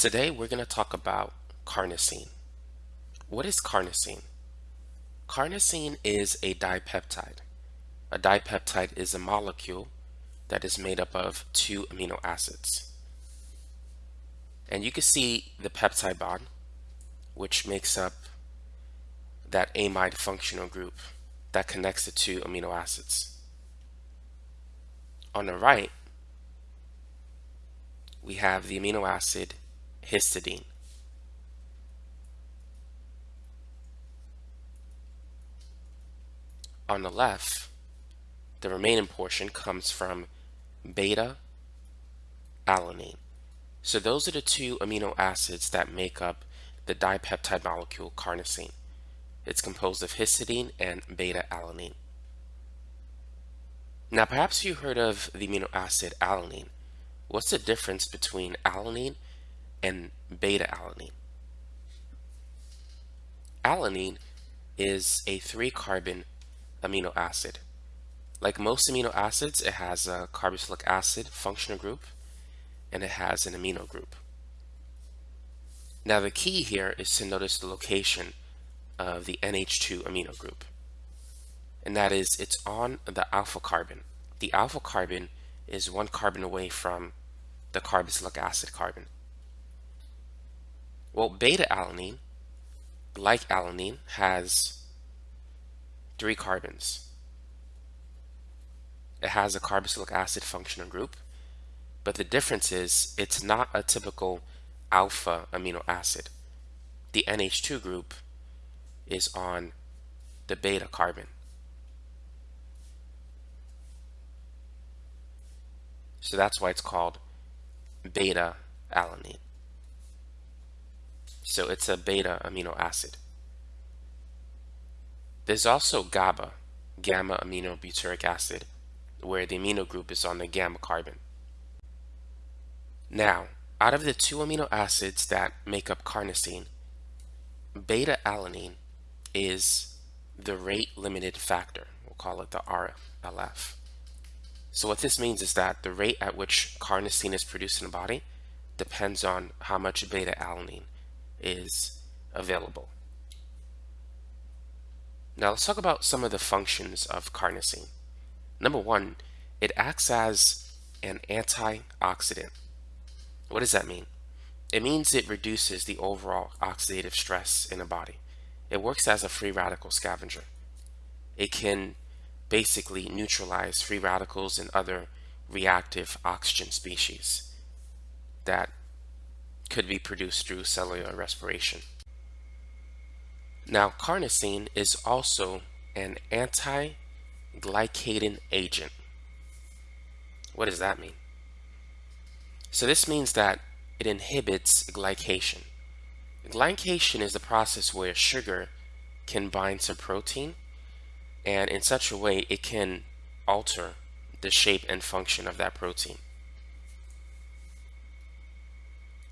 Today we're going to talk about carnosine. What is carnosine? Carnosine is a dipeptide. A dipeptide is a molecule that is made up of two amino acids. And you can see the peptide bond, which makes up that amide functional group that connects the two amino acids. On the right, we have the amino acid histidine. On the left, the remaining portion comes from beta alanine. So those are the two amino acids that make up the dipeptide molecule carnosine. It's composed of histidine and beta alanine. Now perhaps you heard of the amino acid alanine. What's the difference between alanine and beta alanine? Alanine is a three carbon amino acid. Like most amino acids, it has a carboxylic acid functional group and it has an amino group. Now the key here is to notice the location of the NH2 amino group. And that is it's on the alpha carbon. The alpha carbon is one carbon away from the carboxylic acid carbon. Well, beta alanine, like alanine, has three carbons. It has a carboxylic acid functional group, but the difference is it's not a typical alpha amino acid. The NH2 group is on the beta carbon. So that's why it's called beta alanine. So it's a beta amino acid. There's also GABA, gamma aminobutyric acid, where the amino group is on the gamma carbon. Now, out of the two amino acids that make up carnosine, beta alanine is the rate limited factor. We'll call it the RLF. So what this means is that the rate at which carnosine is produced in the body depends on how much beta alanine is available. Now let's talk about some of the functions of carnosine. Number one, it acts as an antioxidant. What does that mean? It means it reduces the overall oxidative stress in a body. It works as a free radical scavenger. It can basically neutralize free radicals and other reactive oxygen species that could be produced through cellular respiration. Now, carnosine is also an anti-glycating agent. What does that mean? So this means that it inhibits glycation. Glycation is the process where sugar can bind to protein and in such a way it can alter the shape and function of that protein.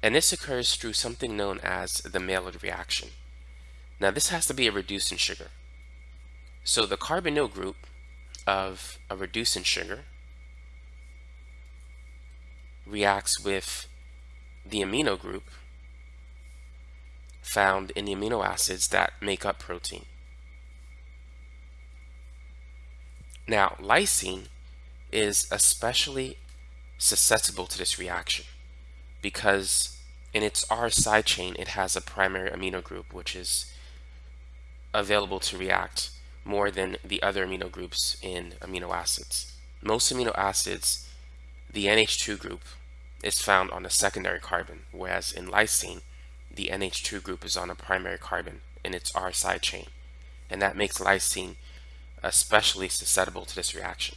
And this occurs through something known as the Maillard reaction. Now this has to be a reducing sugar. So the carbonyl group of a reducing sugar reacts with the amino group found in the amino acids that make up protein. Now, lysine is especially susceptible to this reaction because in its R side chain it has a primary amino group which is available to react more than the other amino groups in amino acids. Most amino acids, the NH2 group is found on a secondary carbon, whereas in lysine, the NH2 group is on a primary carbon in its R side chain. And that makes lysine especially susceptible to this reaction.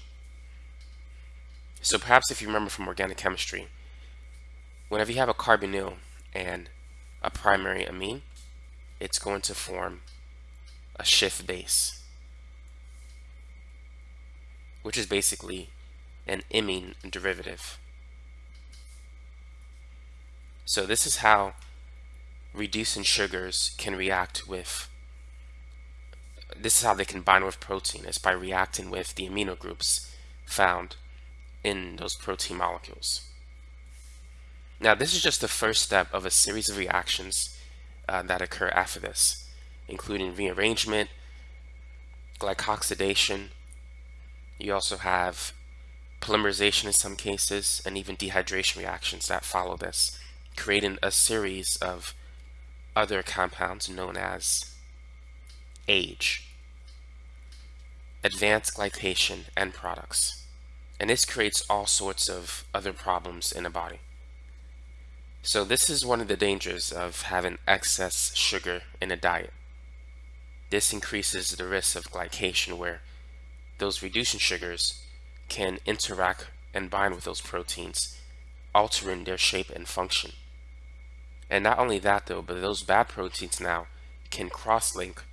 So perhaps if you remember from organic chemistry, whenever you have a carbonyl and a primary amine, it's going to form a Schiff base, which is basically an imine derivative. So this is how reducing sugars can react with this is how they can bind with protein is by reacting with the amino groups found in those protein molecules. Now, this is just the first step of a series of reactions uh, that occur after this, including rearrangement, glycoxidation. You also have polymerization in some cases, and even dehydration reactions that follow this, creating a series of other compounds known as age, advanced glycation end products. And this creates all sorts of other problems in the body. So this is one of the dangers of having excess sugar in a diet. This increases the risk of glycation where those reducing sugars can interact and bind with those proteins, altering their shape and function. And not only that though, but those bad proteins now can cross-link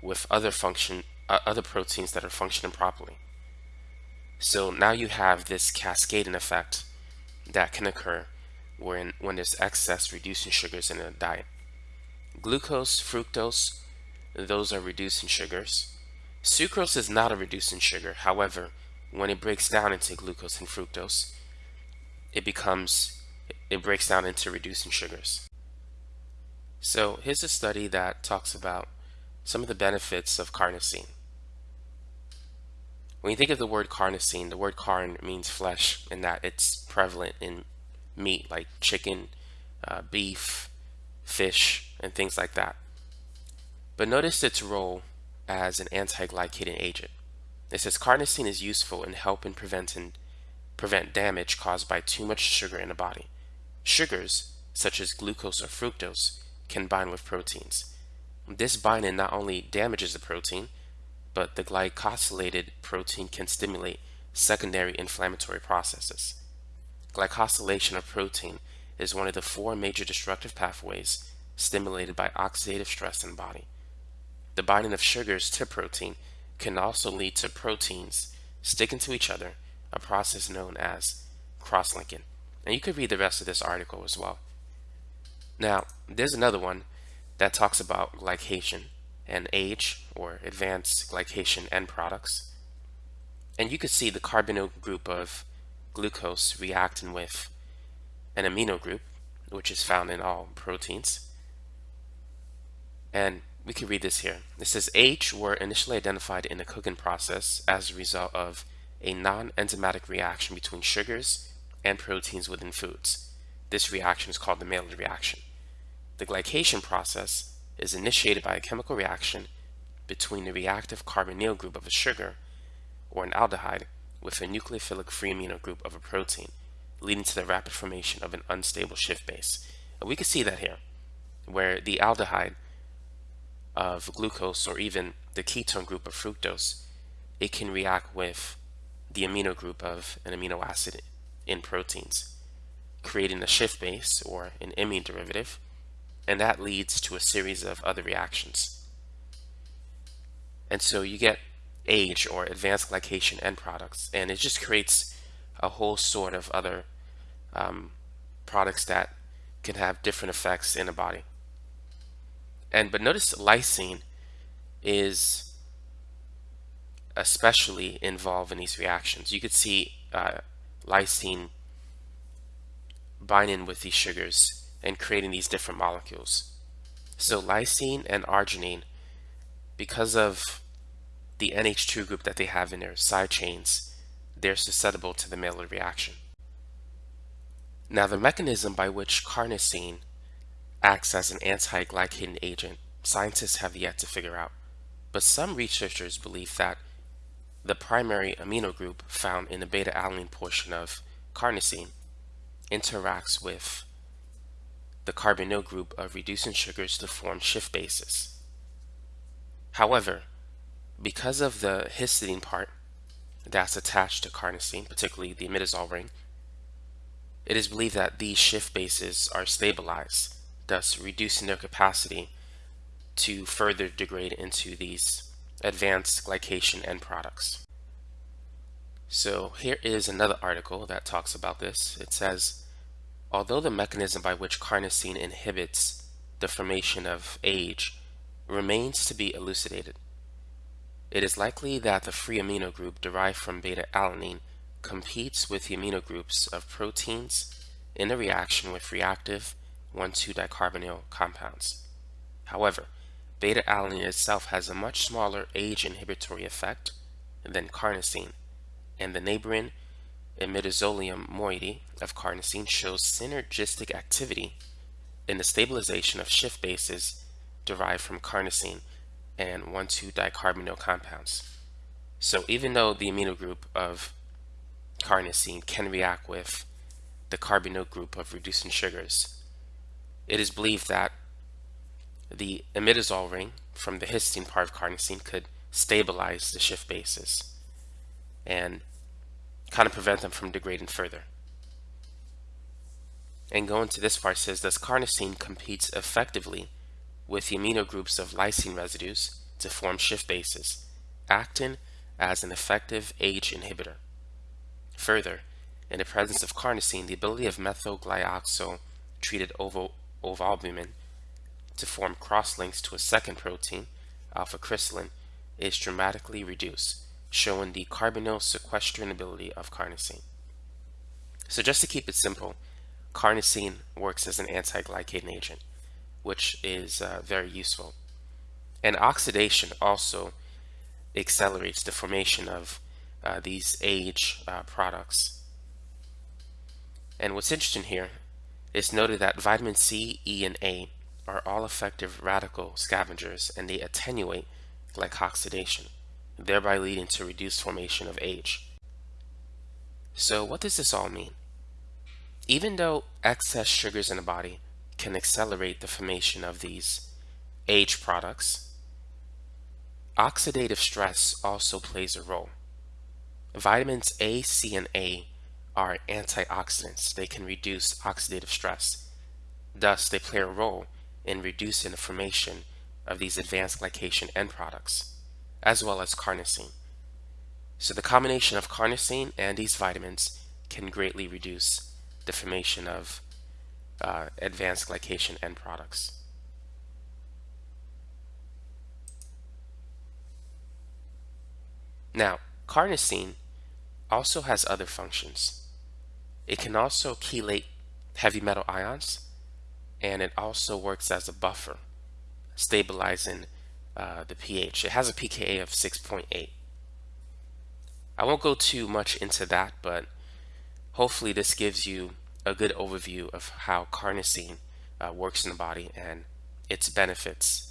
with other function, uh, other proteins that are functioning properly. So now you have this cascading effect that can occur when, when there's excess reducing sugars in a diet. Glucose, fructose, those are reducing sugars. Sucrose is not a reducing sugar. However, when it breaks down into glucose and fructose, it becomes, it breaks down into reducing sugars. So here's a study that talks about some of the benefits of carnosine. When you think of the word carnosine, the word carn means flesh in that it's prevalent in meat like chicken, uh, beef, fish, and things like that. But notice its role as an anti-glycating agent. It says carnosine is useful in helping preventing, prevent damage caused by too much sugar in the body. Sugars, such as glucose or fructose, can bind with proteins. This binding not only damages the protein, but the glycosylated protein can stimulate secondary inflammatory processes. Glycosylation of protein is one of the four major destructive pathways stimulated by oxidative stress in the body. The binding of sugars to protein can also lead to proteins sticking to each other, a process known as cross-linking. And you could read the rest of this article as well. Now, there's another one that talks about glycation and age or advanced glycation end products. And you could see the carbonyl group of glucose reacting with an amino group, which is found in all proteins. And we can read this here. It says H were initially identified in the cooking process as a result of a non-enzymatic reaction between sugars and proteins within foods. This reaction is called the Maillard reaction. The glycation process is initiated by a chemical reaction between the reactive carbonyl group of a sugar or an aldehyde with a nucleophilic free amino group of a protein, leading to the rapid formation of an unstable Schiff base. And we can see that here, where the aldehyde of glucose or even the ketone group of fructose, it can react with the amino group of an amino acid in proteins, creating a Schiff base or an imine derivative, and that leads to a series of other reactions. And so you get age or advanced glycation end products, and it just creates a whole sort of other um, products that can have different effects in the body. And but notice lysine is especially involved in these reactions. You could see uh, lysine binding with these sugars and creating these different molecules. So lysine and arginine, because of the NH2 group that they have in their side chains, they're susceptible to the Maillard reaction. Now the mechanism by which carnosine acts as an anti-glycating agent, scientists have yet to figure out. But some researchers believe that the primary amino group found in the beta-alanine portion of carnosine interacts with the carbonyl group of reducing sugars to form Schiff bases. However, because of the histidine part that's attached to carnosine, particularly the imidazole ring, it is believed that these Schiff bases are stabilized, thus reducing their capacity to further degrade into these advanced glycation end products. So here is another article that talks about this. It says, although the mechanism by which carnosine inhibits the formation of age remains to be elucidated, it is likely that the free amino group derived from beta-alanine competes with the amino groups of proteins in a reaction with reactive 1,2-dicarbonyl compounds. However, beta-alanine itself has a much smaller age inhibitory effect than carnosine, and the neighboring imidazolium moiety of carnosine shows synergistic activity in the stabilization of Schiff bases derived from carnosine and 1,2-dicarbonyl compounds. So even though the amino group of carnosine can react with the carbonyl group of reducing sugars, it is believed that the imidazole ring from the histine part of carnosine could stabilize the Schiff bases and kind of prevent them from degrading further. And going to this part says, does carnosine competes effectively with the amino groups of lysine residues to form Schiff bases, acting as an effective age inhibitor. Further, in the presence of carnosine, the ability of methylglyoxal-treated ovalbumin to form cross-links to a second protein, alpha-crystallin, is dramatically reduced, showing the carbonyl sequestering ability of carnosine. So just to keep it simple, carnosine works as an anti-glycating agent, which is uh, very useful. And oxidation also accelerates the formation of uh, these age uh, products. And what's interesting here is noted that vitamin C, E, and A are all effective radical scavengers and they attenuate glycoxidation, thereby leading to reduced formation of age. So what does this all mean? Even though excess sugars in the body can accelerate the formation of these age products, oxidative stress also plays a role. Vitamins A, C, and A are antioxidants. They can reduce oxidative stress. Thus, they play a role in reducing the formation of these advanced glycation end products, as well as carnosine. So the combination of carnosine and these vitamins can greatly reduce the formation of uh, advanced glycation end products. Now, carnosine also has other functions. It can also chelate heavy metal ions and it also works as a buffer, stabilizing uh, the pH. It has a pKa of 6.8. I won't go too much into that, but hopefully this gives you a good overview of how carnosine uh, works in the body and its benefits